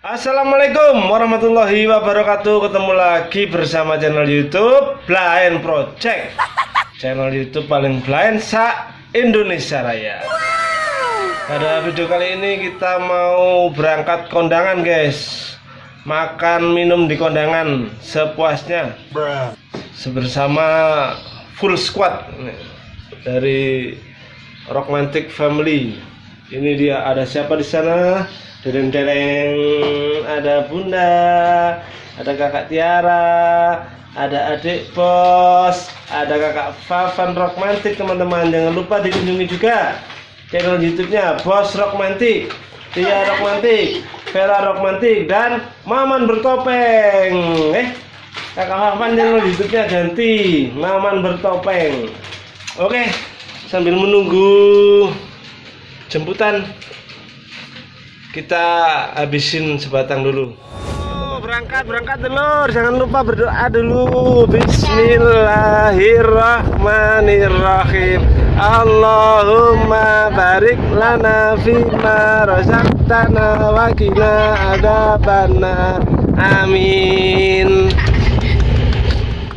Assalamualaikum warahmatullahi wabarakatuh. Ketemu lagi bersama channel youtube Blind Project. Channel youtube paling blind sa Indonesia Raya. Pada video kali ini kita mau berangkat kondangan guys. Makan minum di kondangan sepuasnya. Sebersama full squad Dari Rockmantic Family. Ini dia ada siapa di sana dereng-dereng ada bunda ada kakak Tiara ada adik bos ada kakak Favan Rockmantic teman-teman. Jangan lupa dikunjungi juga channel YouTube-nya Bos Rockmantic Tia Rockmantic Vera Rockmantic dan Maman bertopeng. Eh kakak Favan channel YouTube-nya ganti Maman bertopeng. Oke sambil menunggu jemputan kita habisin sebatang dulu. Oh, berangkat berangkat dulu jangan lupa berdoa dulu. Bismillahirrahmanirrahim. Allahumma barik lana fima razaqtana wa qina adzabannar amin.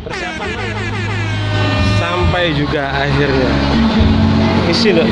Persiapan sampai juga akhirnya. Isi loh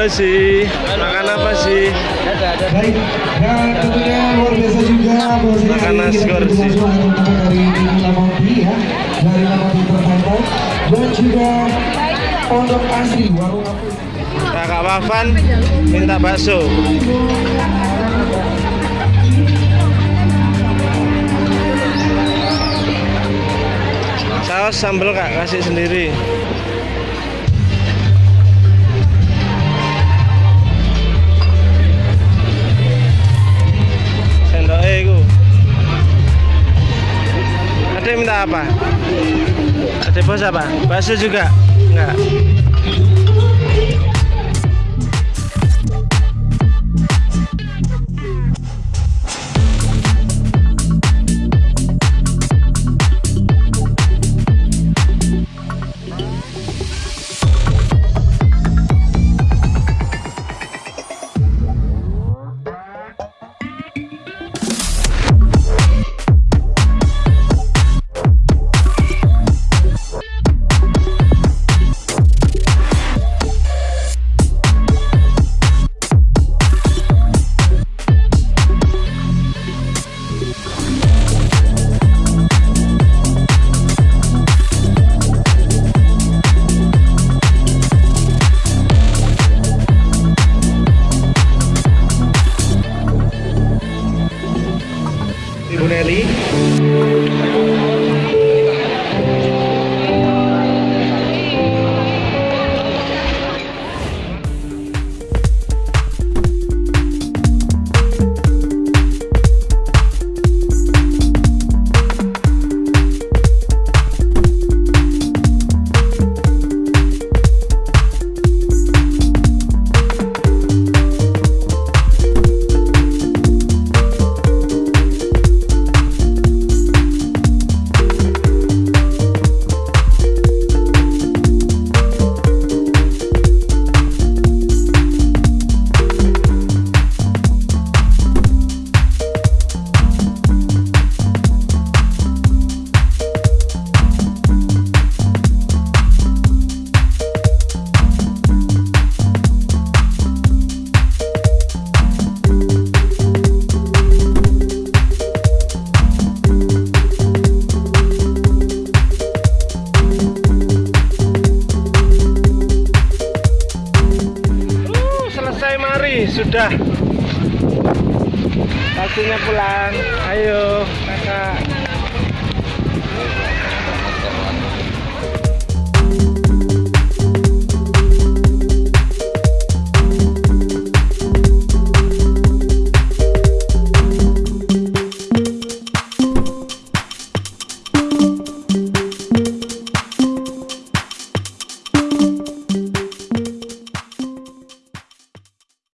Halo sih, makan apa sih? Baik, dan tentunya luar biasa juga bahwasanya Makan nasgor sih. dari Lamonti ya, dari Lamonti Perkantor dan juga Pondok Asri Warung Apus. Kakak Wafan minta bakso. Saus sambal kak kasih sendiri. Ada minta apa? Ada bos apa? Bakso juga? Enggak. Kelly. Selesai mari sudah Waktunya pulang. Ayo, kakak.